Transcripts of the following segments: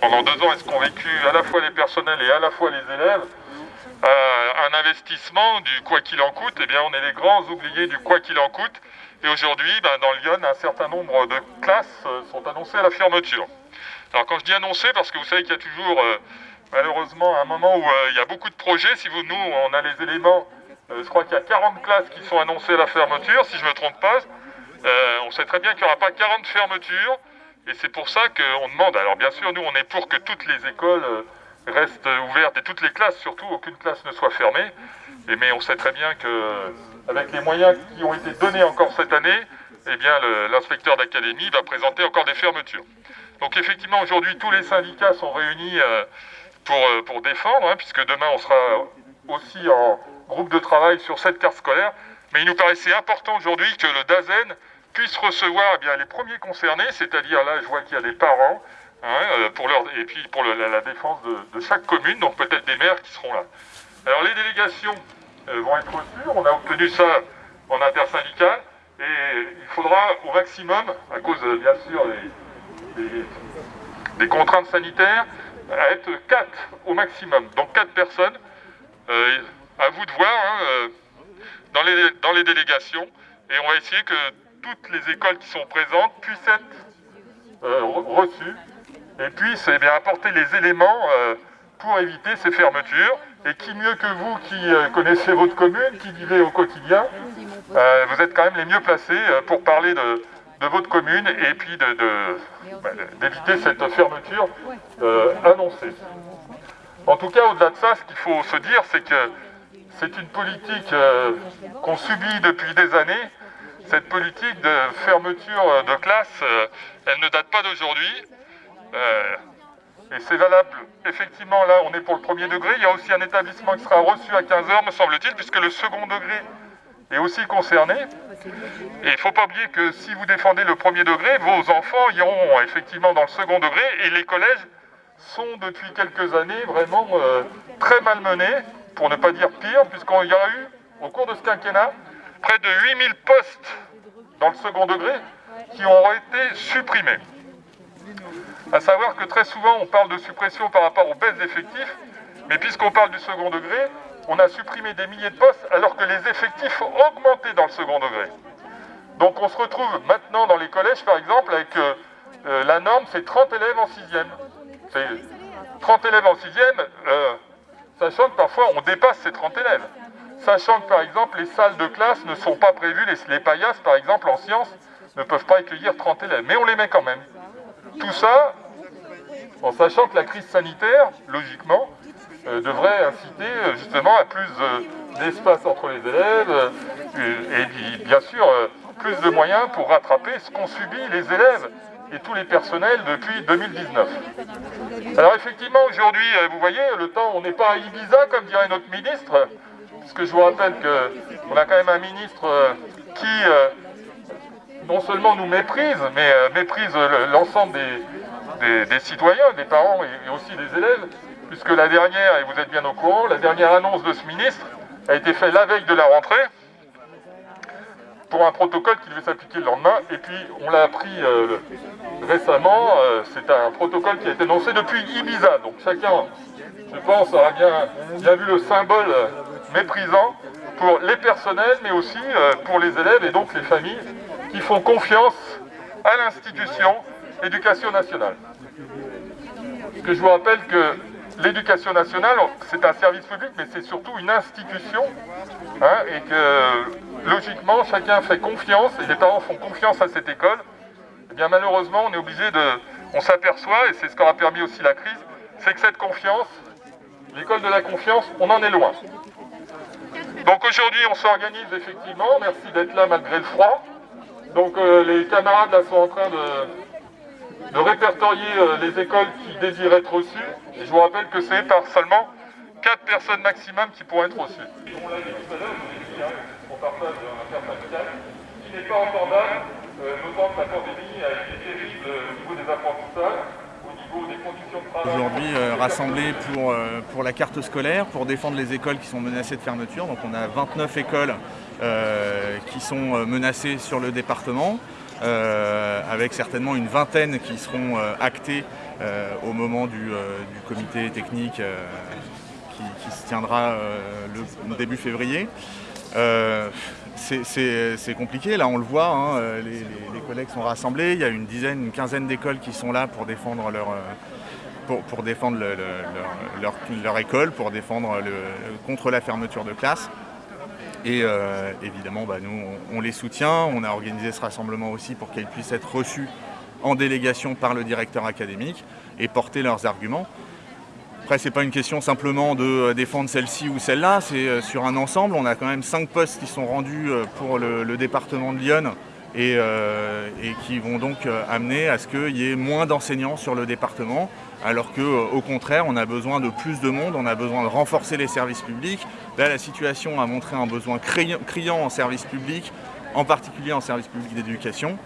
Pendant deux ans, est-ce qu'ont vécu à la fois les personnels et à la fois les élèves euh, un investissement du quoi qu'il en coûte, eh bien on est les grands oubliés du quoi qu'il en coûte. Et aujourd'hui, ben, dans Lyon, un certain nombre de classes euh, sont annoncées à la fermeture. Alors quand je dis annoncé, parce que vous savez qu'il y a toujours euh, malheureusement un moment où il y a beaucoup de projets. Si vous, nous, on a les éléments, je crois qu'il y a 40 classes qui sont annoncées à la fermeture, si je ne me trompe pas. on sait très bien qu'il n'y aura pas 40 fermetures. Et c'est pour ça qu'on demande, alors bien sûr, nous, on est pour que toutes les écoles reste ouverte et toutes les classes surtout, aucune classe ne soit fermée. Mais on sait très bien qu'avec les moyens qui ont été donnés encore cette année, eh bien l'inspecteur d'académie va présenter encore des fermetures. Donc effectivement aujourd'hui tous les syndicats sont réunis euh, pour, euh, pour défendre, hein, puisque demain on sera aussi en groupe de travail sur cette carte scolaire. Mais il nous paraissait important aujourd'hui que le DAZEN puisse recevoir eh bien, les premiers concernés, c'est-à-dire là je vois qu'il y a des parents, Hein, euh, pour leur, et puis pour la, défense de, chaque commune, donc peut-être des maires qui seront là. Alors les délégations euh, vont être reçues, on a obtenu ça en intersyndical, et il faudra au maximum, à cause bien sûr des, contraintes sanitaires, être 4 au maximum, donc 4 personnes. Euh, à vous de voir hein, dans, les, dans les délégations, et on va essayer que toutes les écoles qui sont présentes puissent être reçues et puis c'est bien apporter les éléments euh, pour éviter ces fermetures. Et qui mieux que vous qui euh, connaissez votre commune, qui vivez au quotidien, euh, vous êtes quand même les mieux placés pour parler de, votre commune et puis bah, d'éviter cette fermeture annoncée. En tout cas, au-delà de ça, ce qu'il faut se dire, c'est que c'est une politique qu'on subit depuis des années. Cette politique de fermeture de classe, elle ne date pas d'aujourd'hui. Euh, et c'est valable, effectivement, là, on est pour le premier degré. Il y a aussi un établissement qui sera reçu à 15h, me semble-t-il, puisque le second degré est aussi concerné. Et il ne faut pas oublier que si vous défendez le premier degré, vos enfants iront effectivement dans le second degré. Et les collèges sont depuis quelques années vraiment euh, très malmenés, pour ne pas dire pire, puisqu'il y a eu, au cours de ce quinquennat, près de 8000 postes dans le second degré qui ont été supprimés. À savoir que très souvent, on parle de suppression par rapport aux baisses d'effectifs, mais puisqu'on parle du second degré, on a supprimé des milliers de postes alors que les effectifs ont augmenté dans le second degré. Donc on se retrouve maintenant dans les collèges, par exemple, avec euh, euh, la norme, c'est 30 élèves en sixième. C'est 30 élèves en sixième, euh, sachant que parfois on dépasse ces 30 élèves. Sachant que par exemple les salles de classe ne sont pas prévues, les, les paillasses par exemple en sciences ne peuvent pas accueillir 30 élèves, mais on les met quand même. Tout ça en sachant que la crise sanitaire, logiquement, devrait inciter euh, justement à plus euh, d'espace entre les élèves et bien sûr plus de moyens pour rattraper ce qu'ont subi les élèves et tous les personnels depuis 2019. Alors effectivement, aujourd'hui, vous voyez, le temps, on n'est pas à Ibiza, comme dirait notre ministre, puisque je vous rappelle qu'on a quand même un ministre qui non seulement nous méprise, mais méprise l'ensemble des, des, citoyens, des parents et, aussi des élèves, puisque la dernière, et vous êtes bien au courant, la dernière annonce de ce ministre a été faite la veille de la rentrée pour un protocole qui devait s'appliquer le lendemain, et puis on l'a appris euh, récemment, euh, c'est un protocole qui a été annoncé depuis Ibiza, donc chacun, je pense, aura bien, vu le symbole méprisant pour les personnels, mais aussi euh, pour les élèves et donc les familles qui font confiance à l'institution éducation nationale. Parce que je vous rappelle que l'éducation nationale, c'est un service public, mais c'est surtout une institution, hein, et que logiquement, chacun fait confiance, et les parents font confiance à cette école. Eh bien malheureusement, on est obligé de... On s'aperçoit, et c'est ce qu'aura permis aussi la crise, c'est que cette confiance, l'école de la confiance, on en est loin. Donc aujourd'hui, on s'organise effectivement, merci d'être là malgré le froid. Donc euh, les camarades là sont en train de, de répertorier euh, les écoles qui désirent être reçues. Et je vous rappelle que c'est par seulement 4 personnes maximum qui pourront être reçues. On l'a dit tout à l'heure, on partage un syndical qui n'est pas entendable, euh, notamment que la pandémie a été terrible au niveau des apprentissages, au niveau Aujourd'hui rassemblés pour, pour la carte scolaire, pour défendre les écoles qui sont menacées de fermeture. Donc on a 29 écoles qui sont menacées sur le département. Avec certainement une vingtaine qui seront actées au moment du, comité technique qui, se tiendra euh, le, début février. Euh, c'est compliqué, là on le voit, hein, les, collègues sont rassemblés, il y a une dizaine, une quinzaine d'écoles qui sont là pour défendre leur, euh, pour, défendre leur, école, pour défendre contre la fermeture de classe. Et évidemment, bah, nous, on, les soutient. On a organisé ce rassemblement aussi pour qu'elles puissent être reçues en délégation par le directeur académique et porter leurs arguments. Après, ce n'est pas une question simplement de euh, défendre celle-ci ou celle-là, c'est euh, sur un ensemble. On a quand même cinq postes qui sont rendus euh, pour le, département de Lyon et, qui vont donc amener à ce qu'il y ait moins d'enseignants sur le département, alors qu'au contraire, on a besoin de plus de monde, on a besoin de renforcer les services publics. Là, la situation a montré un besoin criant en services publics, en particulier en services publics d'éducation.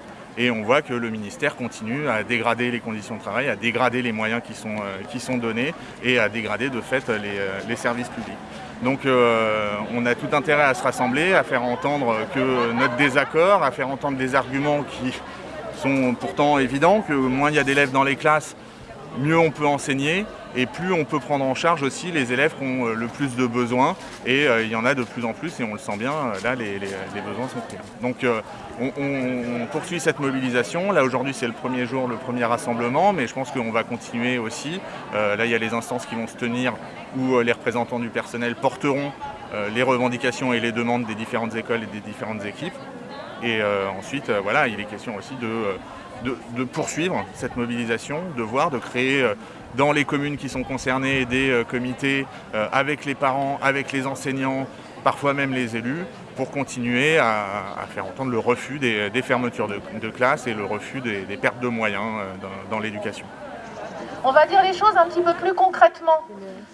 Et on voit que le ministère continue à dégrader les conditions de travail, à dégrader les moyens qui sont, euh, donnés et à dégrader de fait les, euh, services publics. Donc euh, on a tout intérêt à se rassembler, à faire entendre que notre désaccord, à faire entendre des arguments qui sont pourtant évidents, que moins il y a d'élèves dans les classes, mieux on peut enseigner et plus on peut prendre en charge aussi les élèves qui ont euh, le plus de besoins et euh, il y en a de plus en plus et on le sent bien, euh, là les, besoins sont pris. Donc on, poursuit cette mobilisation, là aujourd'hui c'est le premier jour, le premier rassemblement mais je pense qu'on va continuer aussi. là il y a les instances qui vont se tenir où les représentants du personnel porteront les revendications et les demandes des différentes écoles et des différentes équipes. Et ensuite, voilà, il est question aussi de de, poursuivre cette mobilisation, de voir, de créer euh, dans les communes qui sont concernées des euh, comités euh, avec les parents, avec les enseignants, parfois même les élus, pour continuer à, faire entendre le refus des, fermetures de, classe et le refus des, pertes de moyens dans, l'éducation. On va dire les choses un petit peu plus concrètement.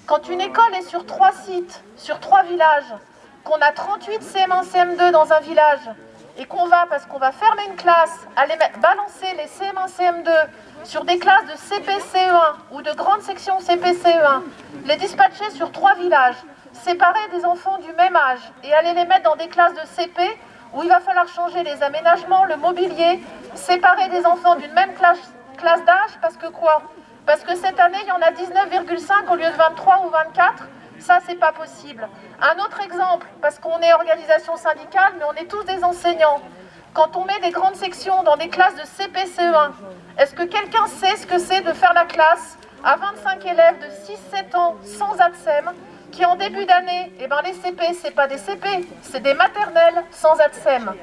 Quand une école est sur trois sites, sur trois villages, qu'on a 38 CM1, CM2 dans un village, et qu'on va, parce qu'on va fermer une classe, aller balancer les CM1, CM2 sur des classes de CPCE1 ou de grandes sections CPCE1, les dispatcher sur trois villages, séparer des enfants du même âge et aller les mettre dans des classes de CP où il va falloir changer les aménagements, le mobilier, séparer des enfants d'une même classe, classe d'âge, parce que quoi? Parce que cette année, il y en a 19,5 au lieu de 23 ou 24, ça, c'est pas possible. Un autre exemple, parce qu'on est organisation syndicale, mais on est tous des enseignants. Quand on met des grandes sections dans des classes de CPCE1, est-ce que quelqu'un sait ce que c'est de faire la classe à 25 élèves de 6-7 ans sans ATSEM, qui en début d'année, eh ben les CP, c'est pas des CP, c'est des maternelles sans ATSEM.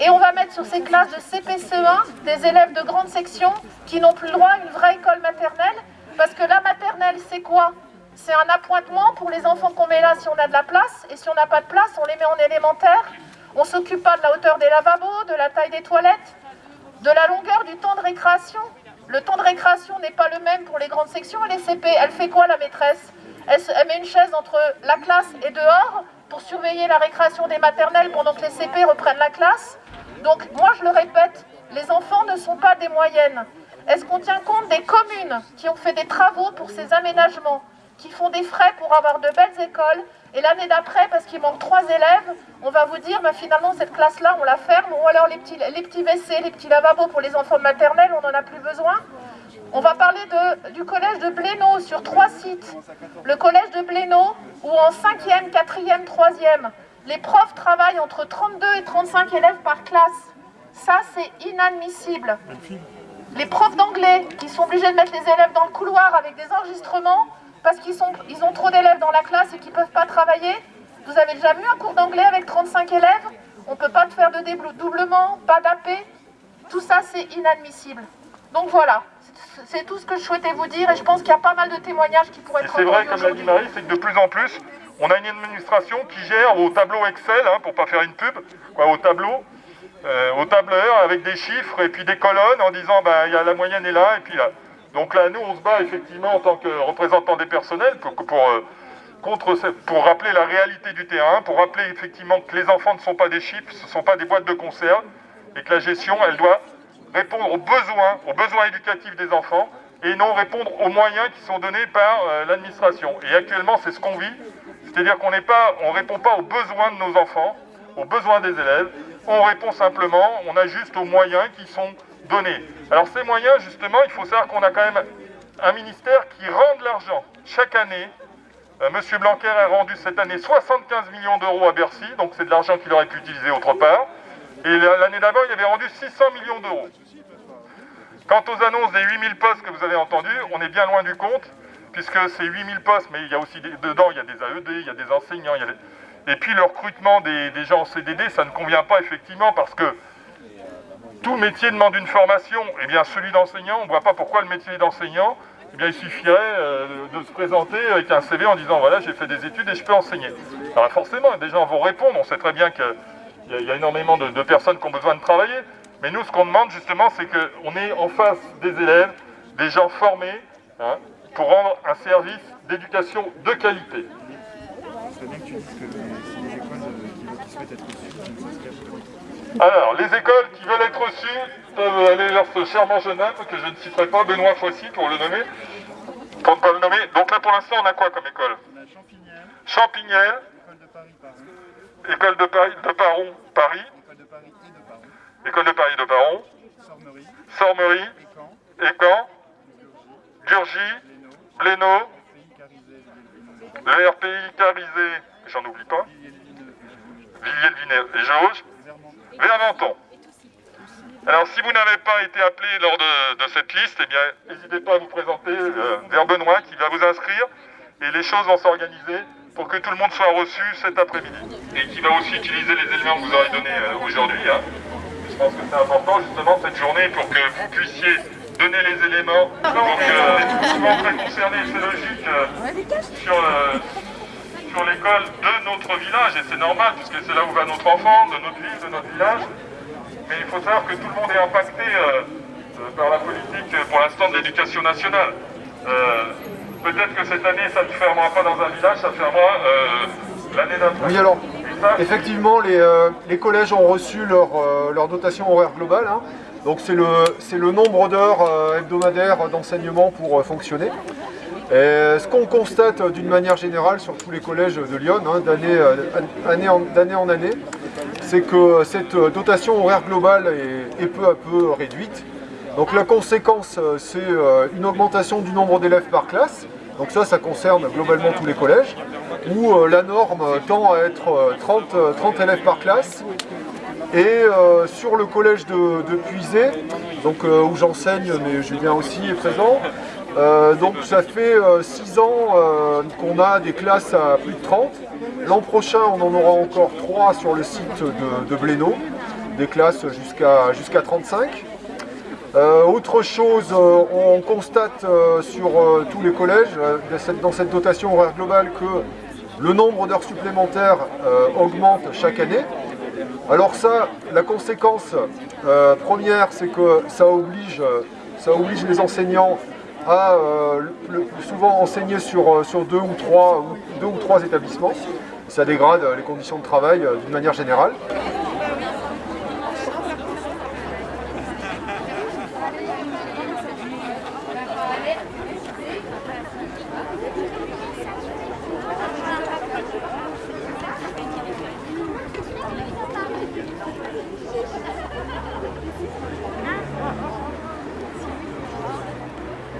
Et on va mettre sur ces classes de CPCE1 des élèves de grande section qui n'ont plus le droit à une vraie école maternelle, parce que la maternelle, c'est quoi? C'est un appointement pour les enfants qu'on met là si on a de la place. Et si on n'a pas de place, on les met en élémentaire. On ne s'occupe pas de la hauteur des lavabos, de la taille des toilettes, de la longueur du temps de récréation. Le temps de récréation n'est pas le même pour les grandes sections et les CP. Elle fait quoi la maîtresse? Elle, met une chaise entre la classe et dehors pour surveiller la récréation des maternelles pendant que les CP reprennent la classe. Donc moi je le répète, les enfants ne sont pas des moyennes. Est-ce qu'on tient compte des communes qui ont fait des travaux pour ces aménagements? Qui font des frais pour avoir de belles écoles. Et l'année d'après, parce qu'il manque trois élèves, on va vous dire, bah, finalement, cette classe-là, on la ferme. Ou alors les petits, les petits WC, les petits lavabos pour les enfants maternels, on n'en a plus besoin. On va parler de, du collège de Blénaud sur trois sites. Le collège de Blénaud, où en 5e, 4e, 3e, les profs travaillent entre 32 et 35 élèves par classe. Ça, c'est inadmissible. Les profs d'anglais qui sont obligés de mettre les élèves dans le couloir avec des enregistrements, parce qu'ils ils ont trop d'élèves dans la classe et qu'ils ne peuvent pas travailler. Vous avez déjà vu un cours d'anglais avec 35 élèves? On ne peut pas faire de dédoublement, pas d'AP. Tout ça, c'est inadmissible. Donc voilà, c'est tout ce que je souhaitais vous dire et je pense qu'il y a pas mal de témoignages qui pourraient être C'est vrai, comme l'a dit Marie, c'est que de plus en plus, on a une administration qui gère au tableau Excel, hein, pour ne pas faire une pub, quoi, au tableau, euh, au tableur avec des chiffres et puis des colonnes en disant bah, y a la moyenne est là et puis là. Donc là, nous, on se bat effectivement en tant que représentants des personnels pour, euh, pour rappeler la réalité du terrain, pour rappeler effectivement que les enfants ne sont pas des chips, ce ne sont pas des boîtes de conserve, et que la gestion, elle doit répondre aux besoins, aux besoins éducatifs des enfants, et non répondre aux moyens qui sont donnés par euh, l'administration. Et actuellement, c'est ce qu'on vit, c'est-à-dire qu'on ne répond pas aux besoins de nos enfants, aux besoins des élèves, on répond simplement, on ajuste aux moyens qui sont donnés. Alors ces moyens, justement, il faut savoir qu'on a quand même un ministère qui rend de l'argent chaque année. Euh, Monsieur Blanquer a rendu cette année 75 millions d'euros à Bercy, donc c'est de l'argent qu'il aurait pu utiliser autre part. Et l'année d'avant, il avait rendu 600 millions d'euros. Quant aux annonces des 8000 postes que vous avez entendus, on est bien loin du compte, puisque c'est 8000 postes, mais il y a aussi dedans, il y a des AED, il y a des enseignants, et puis le recrutement des, gens en CDD, ça ne convient pas effectivement parce que tout métier demande une formation. Eh bien celui d'enseignant, on ne voit pas pourquoi le métier d'enseignant, eh bien il suffirait euh, de se présenter avec un CV en disant voilà j'ai fait des études et je peux enseigner. Alors forcément, des gens vont répondre, on sait très bien qu'il y, a énormément de, personnes qui ont besoin de travailler. Mais nous, ce qu'on demande justement, c'est qu'on est en face des élèves, des gens formés, hein, pour rendre un service d'éducation de qualité. Alors, les écoles qui veulent être reçues peuvent aller vers ce charmant jeune homme que je ne citerai pas, Benoît Foissy, pour le nommer. Pour ne pas le nommer. Donc là, pour l'instant, on a quoi comme école? On a Champignelles. École de Paris de Paron, Paris. École de Paris de Paron. Sormerie. Sormerie. Écan. Durgy. Blénaud. Le RPI Carisé, j'en oublie pas. Villiers-le-Viner et Jauge. Vermenton. Alors si vous n'avez pas été appelé lors de, cette liste, eh bien n'hésitez pas à vous présenter euh, vers Benoît qui va vous inscrire et les choses vont s'organiser pour que tout le monde soit reçu cet après-midi. Et qui va aussi utiliser les éléments que vous aurez donnés euh, aujourd'hui. Hein. Je pense que c'est important justement cette journée pour que vous puissiez donner les éléments. Donc euh, souvent très concerné, c'est logique, euh, sur, sur l'école de notre village, et c'est normal, puisque c'est là où va notre enfant, de notre ville, de notre village. Mais il faut savoir que tout le monde est impacté euh, euh, par la politique, euh, pour l'instant, de l'éducation nationale. Peut-être que cette année, ça ne fermera pas dans un village, ça fermera l'année d'après. Oui, alors, effectivement, les, collèges ont reçu leur, leur dotation horaire globale. Hein. Donc c'est le, le nombre d'heures hebdomadaires d'enseignement pour fonctionner ce qu'on constate d'une manière générale sur tous les collèges de Lyon, hein, euh, d'année en, année, c'est que cette dotation horaire globale est, peu à peu réduite. Donc la conséquence, euh, c'est euh, une augmentation du nombre d'élèves par classe. Donc ça, ça concerne globalement tous les collèges, où la norme tend à être 30, 30 élèves par classe. Et sur le collège de, de Puisé, donc, où j'enseigne, mais Julien aussi est présent, euh, donc ça fait 6 euh, ans euh, qu'on a des classes à plus de 30. L'an prochain, on en aura encore 3 sur le site de, Blénaud, des classes jusqu'à 35. autre chose, on constate sur tous les collèges, dans cette dotation horaire globale, que le nombre d'heures supplémentaires augmente chaque année. Alors ça, la conséquence première, c'est que ça oblige, ça oblige les enseignants à euh, souvent enseigner sur, euh, sur deux, ou trois, deux ou trois établissements. Ça dégrade les conditions de travail euh, d'une manière générale.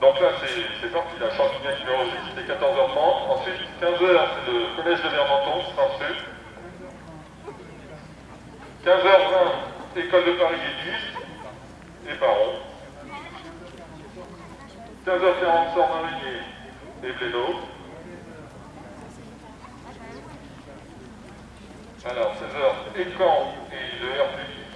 Donc là, c'est parti, la champignon qui enregistre, c'était 14h30. Ensuite, 15h, c'est le collège de Vermenton, Saint-Fru. 15h20, école de Paris et et Baron. 15h40, Sort-Marinier et Blénaud. Alors, 16h, Écan et le RPI